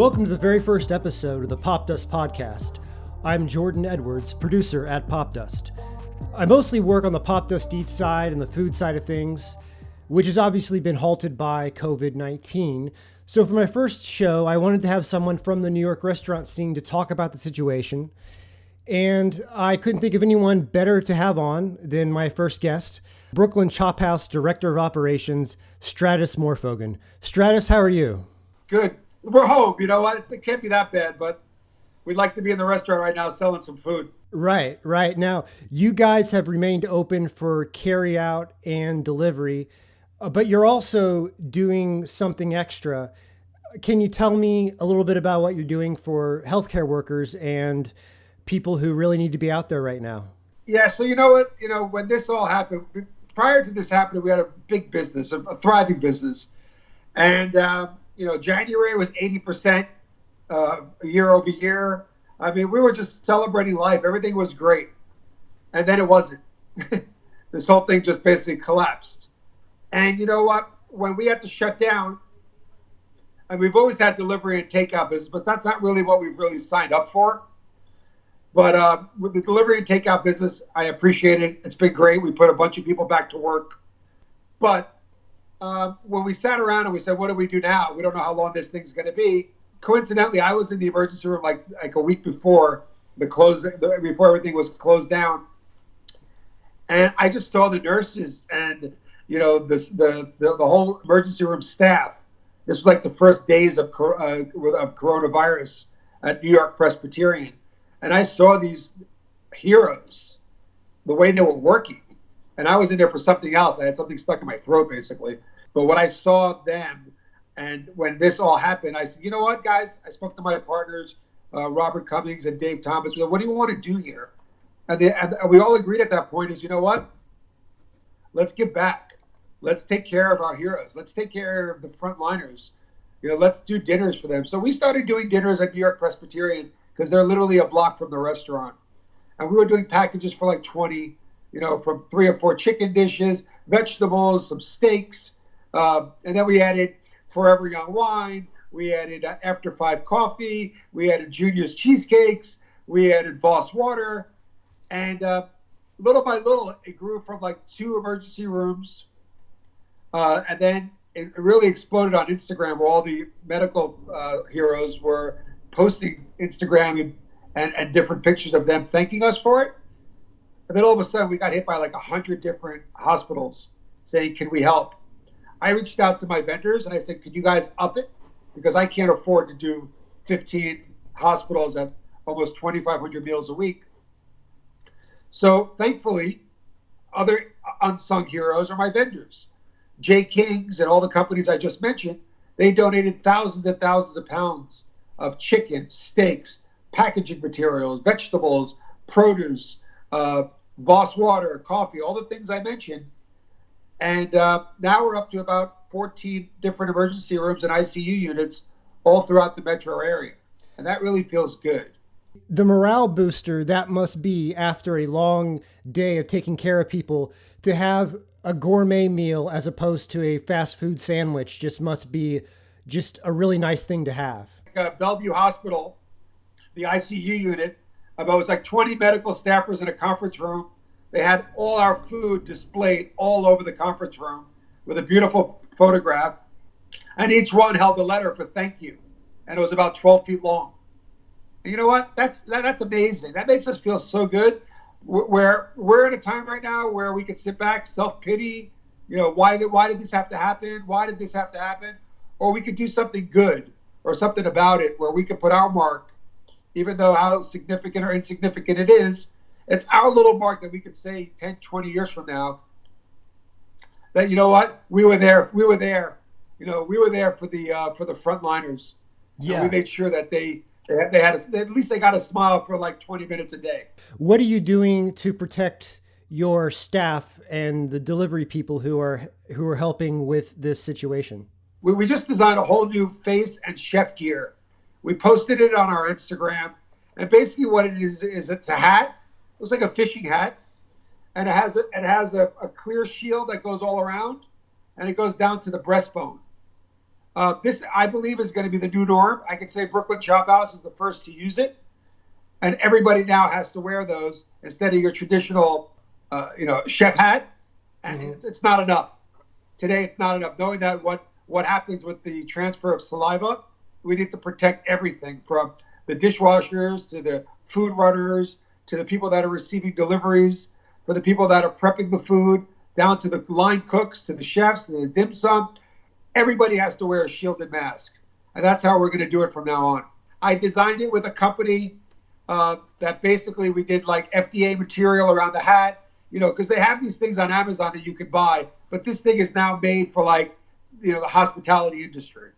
Welcome to the very first episode of the Pop Dust Podcast. I'm Jordan Edwards, producer at Pop Dust. I mostly work on the Pop Dust Eats side and the food side of things, which has obviously been halted by COVID 19. So, for my first show, I wanted to have someone from the New York restaurant scene to talk about the situation. And I couldn't think of anyone better to have on than my first guest, Brooklyn Chop House Director of Operations, Stratis Morfogen. Stratis, how are you? Good. We're home. You know what? It can't be that bad, but we'd like to be in the restaurant right now selling some food. Right, right. Now, you guys have remained open for carry out and delivery, uh, but you're also doing something extra. Can you tell me a little bit about what you're doing for healthcare workers and people who really need to be out there right now? Yeah, so you know what? You know, when this all happened, prior to this happening, we had a big business, a, a thriving business. And, uh, you know, January was 80% uh, year over year. I mean, we were just celebrating life. Everything was great. And then it wasn't. this whole thing just basically collapsed. And you know what? When we had to shut down, and we've always had delivery and takeout business, but that's not really what we've really signed up for. But uh, with the delivery and takeout business, I appreciate it. It's been great. We put a bunch of people back to work. But uh, when we sat around and we said, "What do we do now? We don't know how long this thing's going to be." Coincidentally, I was in the emergency room like like a week before the close before everything was closed down, and I just saw the nurses and you know this the the, the whole emergency room staff. This was like the first days of uh, of coronavirus at New York Presbyterian and I saw these heroes, the way they were working, and I was in there for something else. I had something stuck in my throat, basically. But when I saw them, and when this all happened, I said, you know what, guys? I spoke to my partners, uh, Robert Cummings and Dave Thomas. Said, what do you want to do here? And, they, and we all agreed at that point is, you know what? Let's give back. Let's take care of our heroes. Let's take care of the frontliners. You know, let's do dinners for them. So we started doing dinners at New York Presbyterian because they're literally a block from the restaurant. And we were doing packages for like 20, you know, from three or four chicken dishes, vegetables, some steaks. Uh, and then we added Forever Young wine. We added uh, After Five coffee. We added Junior's cheesecakes. We added Voss water. And uh, little by little, it grew from like two emergency rooms. Uh, and then it really exploded on Instagram where all the medical uh, heroes were posting Instagram and, and, and different pictures of them thanking us for it. And then all of a sudden, we got hit by like a hundred different hospitals saying, "Can we help?" I reached out to my vendors and I said, "Could you guys up it? Because I can't afford to do 15 hospitals at almost 2,500 meals a week." So thankfully, other unsung heroes are my vendors. J. Kings and all the companies I just mentioned, they donated thousands and thousands of pounds of chicken, steaks, packaging materials, vegetables, produce, uh, Voss water, coffee, all the things I mentioned. And uh, now we're up to about 14 different emergency rooms and ICU units all throughout the metro area. And that really feels good. The morale booster that must be after a long day of taking care of people to have a gourmet meal as opposed to a fast food sandwich just must be just a really nice thing to have uh, Bellevue Hospital, the ICU unit. About it was like 20 medical staffers in a conference room. They had all our food displayed all over the conference room with a beautiful photograph, and each one held a letter for thank you, and it was about 12 feet long. And you know what? That's that, that's amazing. That makes us feel so good. Where we're at a time right now where we can sit back, self pity. You know, why did why did this have to happen? Why did this have to happen? Or we could do something good or something about it where we can put our mark, even though how significant or insignificant it is, it's our little mark that we could say 10, 20 years from now that, you know what, we were there, we were there, you know, we were there for the, uh, for the frontliners. Yeah. We made sure that they, they had, they had a, at least they got a smile for like 20 minutes a day. What are you doing to protect your staff and the delivery people who are who are helping with this situation? we, we just designed a whole new face and chef gear. We posted it on our Instagram, and basically what it is is it's a hat. Looks like a fishing hat, and it has a, it has a, a clear shield that goes all around, and it goes down to the breastbone. Uh, this, I believe, is going to be the new norm. I can say Brooklyn Chop House is the first to use it, and everybody now has to wear those instead of your traditional, uh, you know, chef hat. And mm-hmm. it's, it's not enough. Today, it's not enough. Knowing that what what happens with the transfer of saliva, we need to protect everything from the dishwashers to the food runners to the people that are receiving deliveries, for the people that are prepping the food, down to the line cooks, to the chefs, and the dim sum. Everybody has to wear a shielded mask. And that's how we're going to do it from now on. I designed it with a company uh, that basically we did like FDA material around the hat, you know, because they have these things on Amazon that you can buy. But this thing is now made for like, you know, the hospitality industry.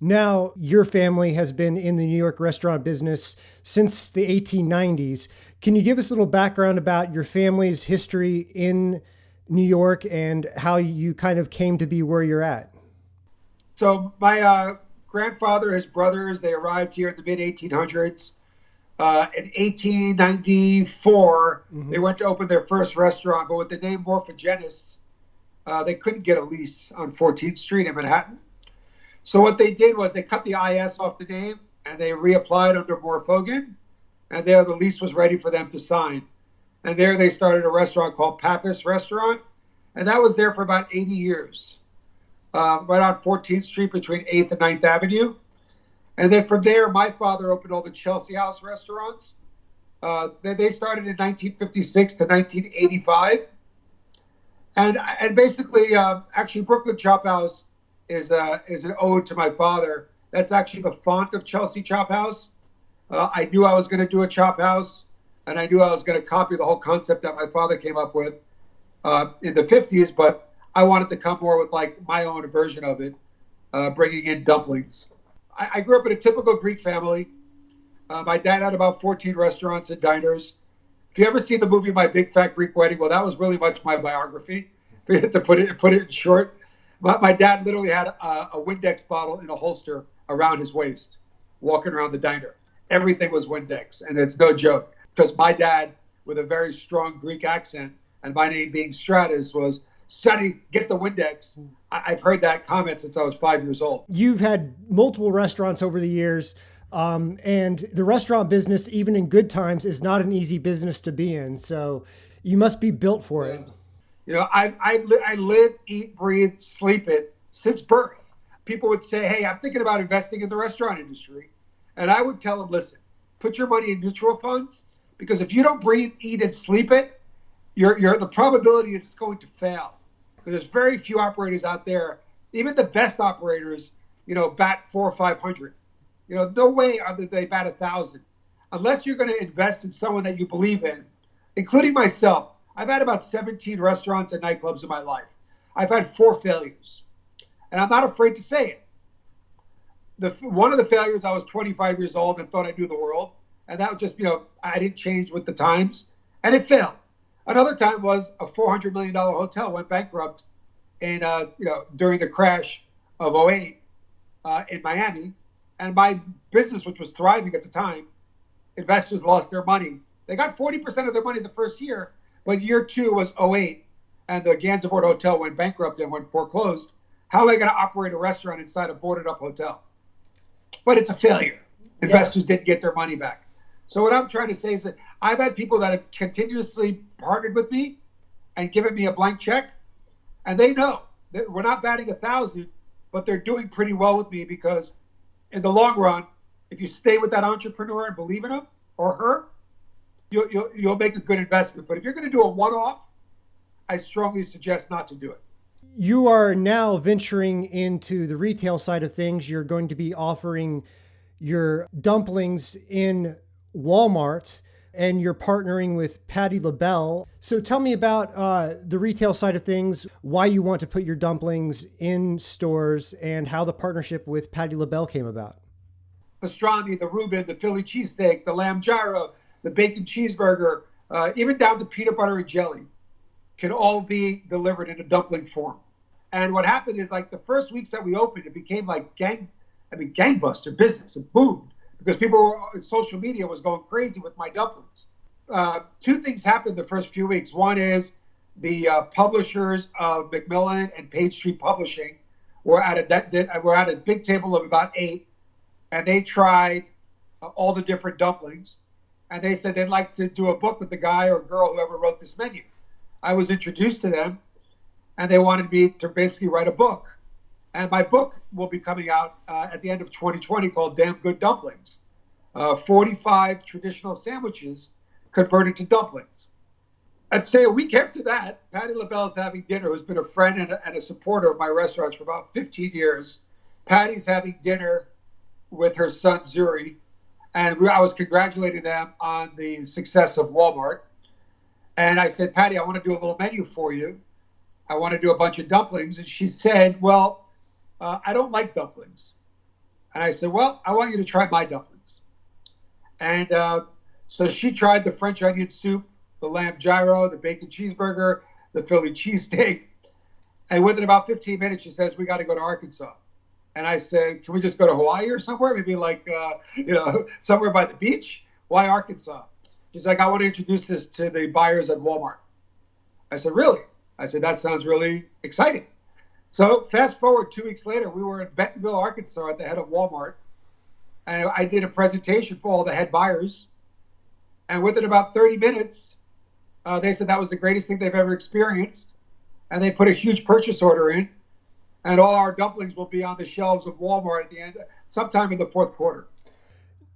Now, your family has been in the New York restaurant business since the 1890s. Can you give us a little background about your family's history in New York and how you kind of came to be where you're at? So, my uh, grandfather, his brothers, they arrived here in the mid 1800s. Uh, in 1894, mm-hmm. they went to open their first restaurant, but with the name Morfogenis, uh, they couldn't get a lease on 14th Street in Manhattan. So what they did was they cut the IS off the name and they reapplied under Morfogen, and there the lease was ready for them to sign. And there they started a restaurant called Pappas Restaurant, and that was there for about 80 years, um, right on 14th Street between 8th and 9th Avenue. And then from there, my father opened all the Chelsea House restaurants. Uh, they, they started in 1956 to 1985. And, and basically, uh, actually, Brooklyn Chop House is a, is an ode to my father. That's actually the font of Chelsea Chop House. Uh, I knew I was going to do a chop house, and I knew I was going to copy the whole concept that my father came up with uh, in the 50s, but I wanted to come more with like my own version of it, uh, bringing in dumplings. I, I, grew up in a typical Greek family. Uh, my dad had about 14 restaurants and diners. If you ever seen the movie My Big Fat Greek Wedding, well, that was really much my biography. to put it put it in short, my, my dad literally had a, a Windex bottle in a holster around his waist, walking around the diner. Everything was Windex, and it's no joke because my dad, with a very strong Greek accent, and my name being Stratis, was Sonny, get the Windex. I- have heard that comment since I was five years old. You've had multiple restaurants over the years. Um, and the restaurant business, even in good times, is not an easy business to be in. So you must be built for yeah. it. You know, I, I, I live, eat, breathe, sleep it since birth. People would say, hey, I'm thinking about investing in the restaurant industry. And I would tell them, listen, put your money in mutual funds because if you don't breathe, eat, and sleep it, you're, you're, the probability is it's going to fail. Because there's very few operators out there, even the best operators, you know, bat four or 500. You know, no way are they bat a thousand. Unless you're going to invest in someone that you believe in, including myself. I've had about 17 restaurants and nightclubs in my life. I've had four failures, and I'm not afraid to say it. The one of the failures, I was 25 years old and thought I knew the world, and that was just you know I didn't change with the times, and it failed. Another time was a 400 million dollar hotel went bankrupt, in uh, you know during the crash of 08 uh, in Miami, and my business, which was thriving at the time, investors lost their money. They got 40% of their money the first year, but year two was 08, and the Gansevoort Hotel went bankrupt and went foreclosed. How am I going to operate a restaurant inside a boarded up hotel? But it's a failure. Investors yeah. didn't get their money back. So what I'm trying to say is that I've had people that have continuously partnered with me and given me a blank check, and they know that we're not batting a thousand, but they're doing pretty well with me because in the long run, if you stay with that entrepreneur and believe in him or her, you'll, you'll, you'll make a good investment. But if you're going to do a one off, I strongly suggest not to do it. You are now venturing into the retail side of things. You're going to be offering your dumplings in Walmart and you're partnering with Patti LaBelle. So tell me about uh, the retail side of things, why you want to put your dumplings in stores, and how the partnership with Patti LaBelle came about. Pastrami, the Reuben, the Philly cheesesteak, the lamb gyro, the bacon cheeseburger, uh, even down to peanut butter and jelly, can all be delivered in a dumpling form. And what happened is, like the first weeks that we opened, it became like gang, I mean, gangbuster business. It boomed because people were, social media was going crazy with my dumplings. Uh, two things happened the first few weeks. One is the uh, publishers of Macmillan and Page Street Publishing were at a were at a big table of about eight, and they tried uh, all the different dumplings, and they said they'd like to do a book with the guy or girl whoever wrote this menu. I was introduced to them, and they wanted me to basically write a book. And my book will be coming out uh, at the end of 2020 called Damn Good Dumplings uh, 45 traditional sandwiches converted to dumplings. I'd say a week after that, Patti LaBelle is having dinner, who's been a friend and a, and a supporter of my restaurants for about 15 years. Patti's having dinner with her son Zuri, and I was congratulating them on the success of Walmart. And I said, Patti, I want to do a little menu for you. I want to do a bunch of dumplings. And she said, Well, uh, I don't like dumplings. And I said, Well, I want you to try my dumplings. And uh, so she tried the French onion soup, the lamb gyro, the bacon cheeseburger, the Philly cheesesteak. And within about 15 minutes, she says, We got to go to Arkansas. And I said, Can we just go to Hawaii or somewhere? Maybe like, uh, you know, somewhere by the beach? Why Arkansas? She's like, I want to introduce this to the buyers at Walmart. I said, Really? I said, That sounds really exciting. So fast forward two weeks later, we were in Bentonville, Arkansas at the head of Walmart. And I did a presentation for all the head buyers. And within about 30 minutes, uh, they said that was the greatest thing they've ever experienced. And they put a huge purchase order in. And all our dumplings will be on the shelves of Walmart at the end, sometime in the fourth quarter.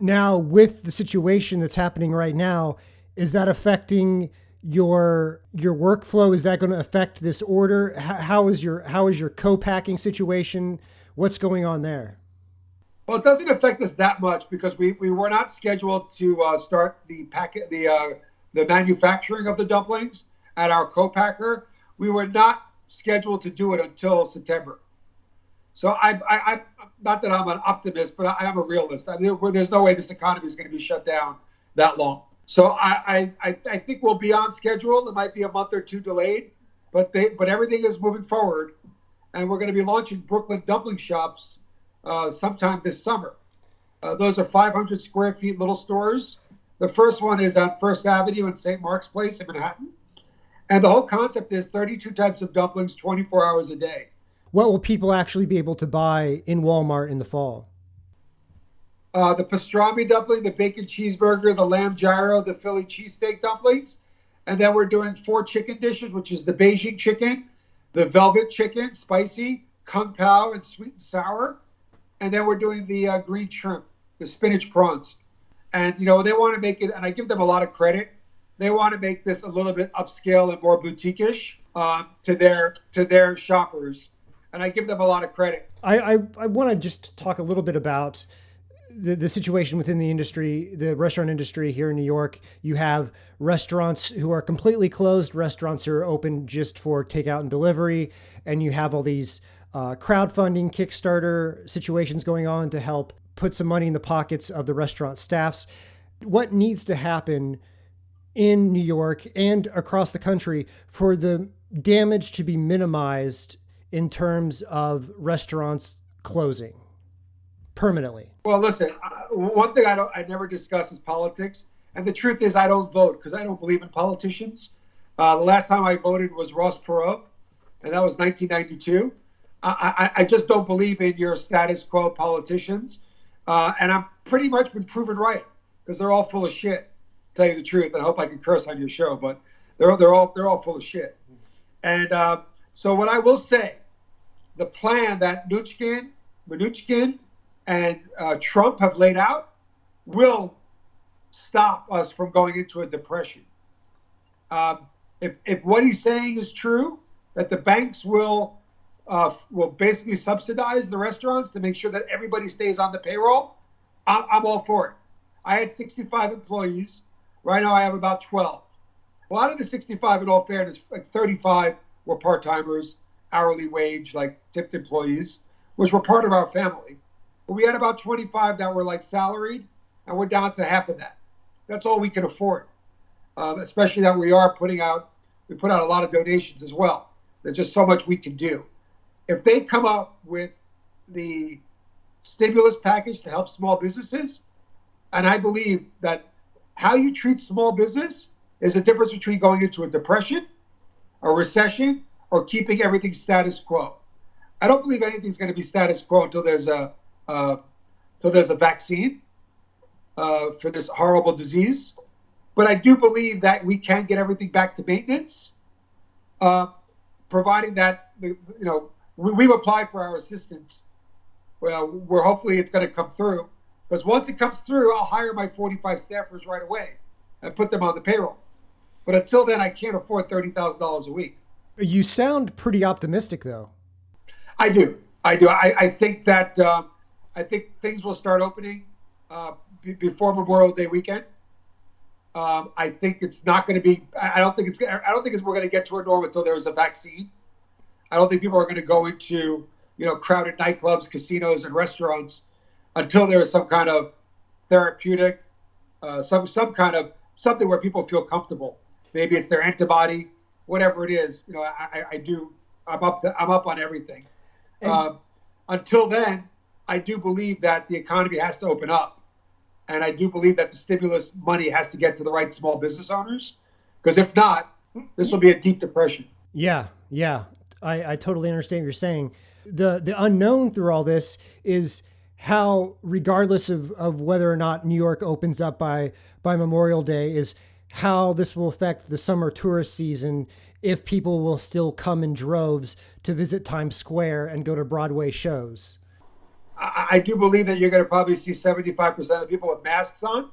Now, with the situation that's happening right now, is that affecting your your workflow? Is that going to affect this order? how is your how is your co-packing situation? What's going on there? Well, it doesn't affect us that much because we, we were not scheduled to uh, start the packet the uh, the manufacturing of the dumplings at our co-packer. We were not scheduled to do it until September. So I, I, I not that I'm an optimist, but I, am a realist. I mean, there's no way this economy is going to be shut down that long. So I, I, I think we'll be on schedule. It might be a month or two delayed, but they, but everything is moving forward, and we're going to be launching Brooklyn dumpling shops uh, sometime this summer. Uh, those are 500 square feet little stores. The first one is on First Avenue in St. Mark's Place in Manhattan. And the whole concept is 32 types of dumplings 24 hours a day. What will people actually be able to buy in Walmart in the fall? Uh, the pastrami dumpling, the bacon cheeseburger, the lamb gyro, the Philly cheesesteak dumplings. And then we're doing four chicken dishes, which is the Beijing chicken, the velvet chicken, spicy, kung pao, and sweet and sour and then we're doing the uh, green shrimp, the spinach prawns. And you know they want to make it, and I give them a lot of credit. They want to make this a little bit upscale and more boutique-ish um, to their to their shoppers, and I give them a lot of credit. I I, I want to just talk a little bit about the, the situation within the industry, the restaurant industry here in New York. You have restaurants who are completely closed, restaurants who are open just for takeout and delivery, and you have all these uh, crowdfunding, Kickstarter situations going on to help put some money in the pockets of the restaurant staffs. What needs to happen in New York and across the country for the damage to be minimized in terms of restaurants closing permanently? Well, listen, one thing I don't, I never discuss is politics, and the truth is, I don't vote because I don't believe in politicians. Uh, the last time I voted was Ross Perot, and that was 1992. I, I, just don't believe in your status quo politicians. Uh, and I've pretty much been proven right because they're all full of shit. Tell you the truth, and I hope I can curse on your show, but they're they're all they're all full of shit. And uh, so what I will say, the plan that Mnuchin, Mnuchin and uh, Trump have laid out will stop us from going into a depression. Um, if, if what he's saying is true, that the banks will uh, will basically subsidize the restaurants to make sure that everybody stays on the payroll, I'm, I'm all for it. I had 65 employees. Right now, I have about 12. A lot of the 65, in all fairness, like 35 were part timers, hourly wage, like tipped employees, which were part of our family. But we had about 25 that were like salaried, and we're down to half of that. That's all we can afford, um, especially that we are putting out, we put out a lot of donations as well. There's just so much we can do if they come up with the stimulus package to help small businesses, and I believe that how you treat small business is the difference between going into a depression, a recession, or keeping everything status quo. I don't believe anything's going to be status quo until there's a uh, until there's a vaccine uh, for this horrible disease. But I do believe that we can get everything back to maintenance, uh, providing that you know we, have applied for our assistance. Well, we're hopefully it's going to come through. Because once it comes through, I'll hire my 45 staffers right away and put them on the payroll. But until then, I can't afford thirty thousand dollars a week. You sound pretty optimistic, though. I do. I do. I, I think that uh, I think things will start opening uh, b- before Memorial Day weekend. Um, I think it's not going to be. I don't think it's. I don't think it's, we're going to get to a norm until there's a vaccine. I don't think people are going to go into you know crowded nightclubs, casinos, and restaurants until there is some kind of therapeutic, uh, some some kind of something where people feel comfortable. Maybe it's their antibody, whatever it is. You know, I, I do. I'm up. To, I'm up on everything. Uh, until then, I do believe that the economy has to open up, and I do believe that the stimulus money has to get to the right small business owners, because if not, this will be a deep depression. Yeah, yeah, I, I totally understand what you're saying. the The unknown through all this is how, regardless of, of whether or not New York opens up by by Memorial Day, is how this will affect the summer tourist season if people will still come in droves to visit Times Square and go to Broadway shows. I, I do believe that you're going to probably see 75% of the people with masks on.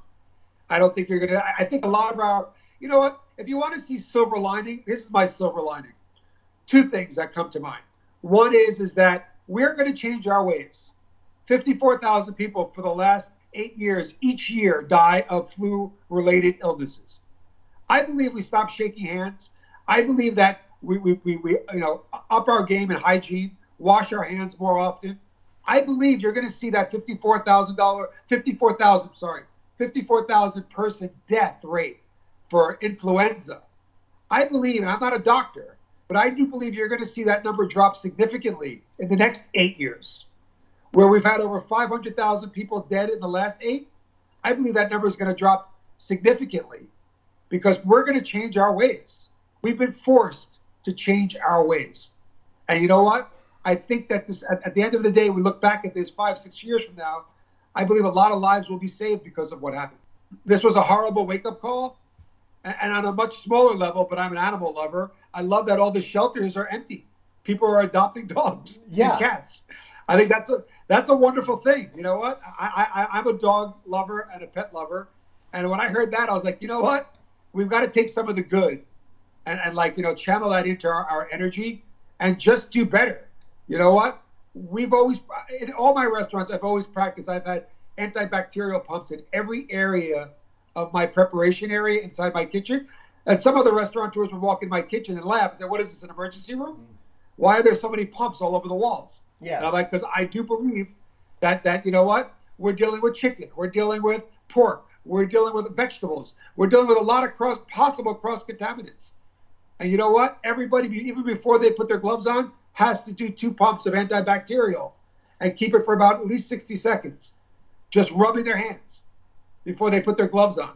I don't think you're going to. I think a lot of our, you know what? If you want to see silver lining, this is my silver lining. Two things that come to mind. One is is that we're going to change our ways. 54,000 people for the last eight years each year die of flu-related illnesses. I believe we stop shaking hands. I believe that we, we, we, we you know up our game in hygiene, wash our hands more often. I believe you're going to see that fifty-four thousand dollar, fifty-four thousand, sorry, fifty-four thousand person death rate for influenza. I believe, and I'm not a doctor, but I do believe you're going to see that number drop significantly in the next eight years, where we've had over 500,000 people dead in the last eight. I believe that number is going to drop significantly because we're going to change our ways. We've been forced to change our ways. And you know what? I think that this, at, at, the end of the day, we look back at this five, six years from now, I believe a lot of lives will be saved because of what happened. This was a horrible wake up call. And, and on a much smaller level, but I'm an animal lover, I love that all the shelters are empty. People are adopting dogs yeah. and cats. I think that's a that's a wonderful thing. You know what? I, I I'm a dog lover and a pet lover, and when I heard that, I was like, you know what? We've got to take some of the good and, and like, you know, channel that into our, our energy and just do better. You know what? We've always, in all my restaurants, I've always practiced. I've had antibacterial pumps in every area of my preparation area inside my kitchen. And some of the restaurateurs would walk in my kitchen and laugh and say, What is this, an emergency room? Mm. Why are there so many pumps all over the walls? Yeah. And I'm like, Because I do believe that, that, you know what? We're dealing with chicken, we're dealing with pork, we're dealing with vegetables, we're dealing with a lot of cross, possible cross contaminants. And you know what? Everybody, even before they put their gloves on, has to do two pumps of antibacterial and keep it for about at least 60 seconds, just rubbing their hands before they put their gloves on.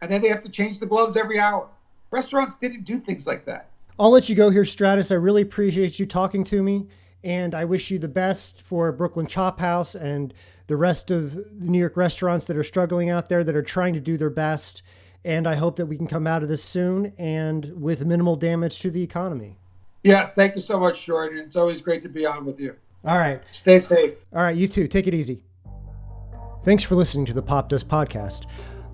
And then they have to change the gloves every hour. Restaurants didn't do things like that. I'll let you go here, Stratis. I really appreciate you talking to me. And I wish you the best for Brooklyn Chop House and the rest of the New York restaurants that are struggling out there that are trying to do their best. And I hope that we can come out of this soon and with minimal damage to the economy. Yeah, thank you so much, Jordan. It's always great to be on with you. All right. Stay safe. All right, you too. Take it easy. Thanks for listening to the Pop Dust Podcast.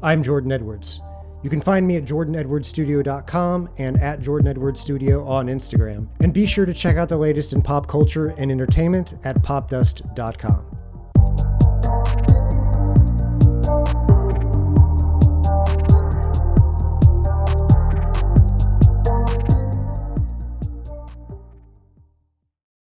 I'm Jordan Edwards. You can find me at jordanedwardsstudio.com and at Jordan Edwards Studio on Instagram. And be sure to check out the latest in pop culture and entertainment at popdust.com.